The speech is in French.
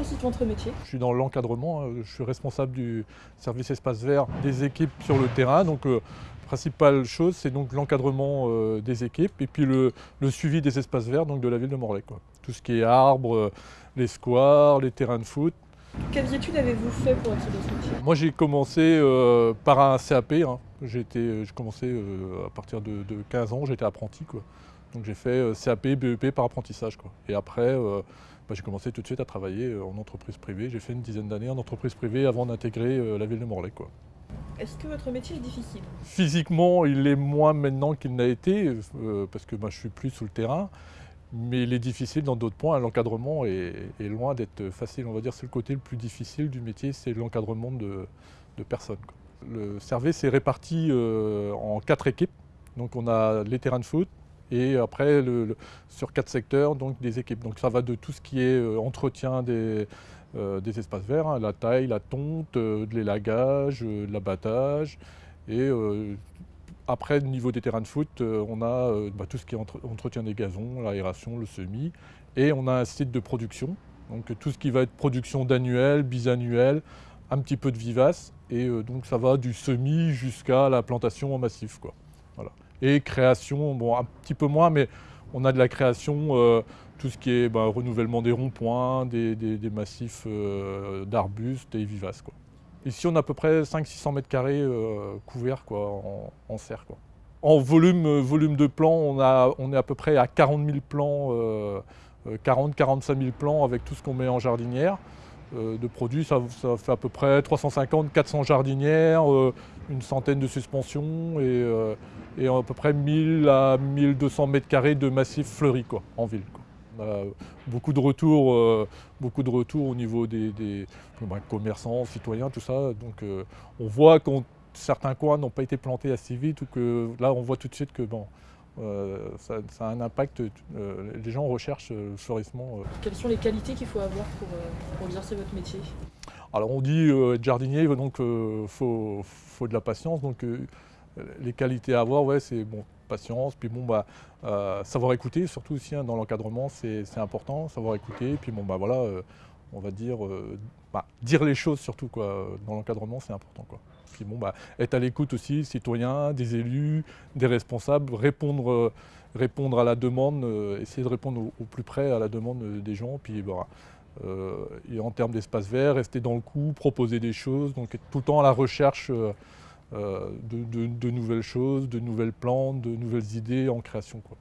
consiste votre métier? Je suis dans l'encadrement, hein. je suis responsable du service espace vert des équipes sur le terrain. Donc, euh, principale chose, c'est donc l'encadrement euh, des équipes et puis le, suivi des espaces verts donc de la ville de Morlaix. Tout ce qui est arbres, euh, les squares, les terrains de foot. Quelles études avez-vous fait pour être dans ce métier? Moi j'ai commencé par un CAP. Hein. J'ai commencé à partir de, 15 ans, j'étais apprenti. Quoi. Donc j'ai fait CAP, BEP par apprentissage. Quoi. Et après, bah, j'ai commencé tout de suite à travailler en entreprise privée. J'ai fait une dizaine d'années en entreprise privée avant d'intégrer la ville de Morlaix. Quoi. Est-ce que votre métier est difficile? Physiquement, il est moins maintenant qu'il n'a été, euh, parce que moi, je suis plus sous le terrain. Mais il est difficile dans d'autres points. L'encadrement est, loin d'être facile. On va dire c'est le côté le plus difficile du métier, c'est l'encadrement de, personnes. Le service est réparti euh, en quatre équipes. Donc on a les terrains de foot, et après sur quatre secteurs donc des équipes. Donc ça va de tout ce qui est euh, entretien des, euh, des espaces verts, hein, la taille, la tonte, euh, de l'élagage, de l'abattage. Et après, au niveau des terrains de foot, on a bah, tout ce qui est entretien des gazons, l'aération, le semis. Et on a un site de production, donc tout ce qui va être production d'annuel, bisannuel, un petit peu de vivace. Et donc ça va du semis jusqu'à la plantation en massif. Quoi. Voilà. Et création, bon un petit peu moins, mais on a de la création tout ce qui est bah, renouvellement des ronds-points, des, massifs euh, d'arbustes et vivaces. Quoi. Ici, on a à peu près 500-600 mètres carrés euh, couverts quoi, en, serre. Quoi. En volume, euh, volume de plants, on, on est à peu près à 40 000 plants, 40-45 000 plants avec tout ce qu'on met en jardinière. De produits, ça, fait à peu près 350-400 jardinières, une centaine de suspensions et, et, à peu près 1000 à 1200 mètres carrés de massifs fleuris en ville. Beaucoup de retours, euh, beaucoup au niveau des, commerçants, citoyens, tout ça. Donc euh, on voit que certains coins n'ont pas été plantés assez vite ou que là on voit tout de suite que bon, euh, ça, a un impact. les gens recherchent le florissement. Quelles sont les qualités qu'il faut avoir pour, exercer votre métier? Alors on dit être jardinier, donc il faut, faut, de la patience. Donc les qualités à avoir, ouais, c'est bon, patience, puis bon, bah, euh, savoir écouter, surtout aussi hein, dans l'encadrement, c'est important, savoir écouter, puis bon, bah voilà, euh, on va dire, euh, bah, dire les choses surtout, dans l'encadrement, c'est important, quoi. Puis bon, bah, être à l'écoute aussi, citoyens, des élus, des responsables, répondre, répondre à la demande, essayer de répondre au, plus près à la demande des gens, puis bah, et en termes d'espace vert, rester dans le coup, proposer des choses, donc être tout le temps à la recherche euh, de, nouvelles choses, de nouvelles plantes, de nouvelles idées en création. Quoi.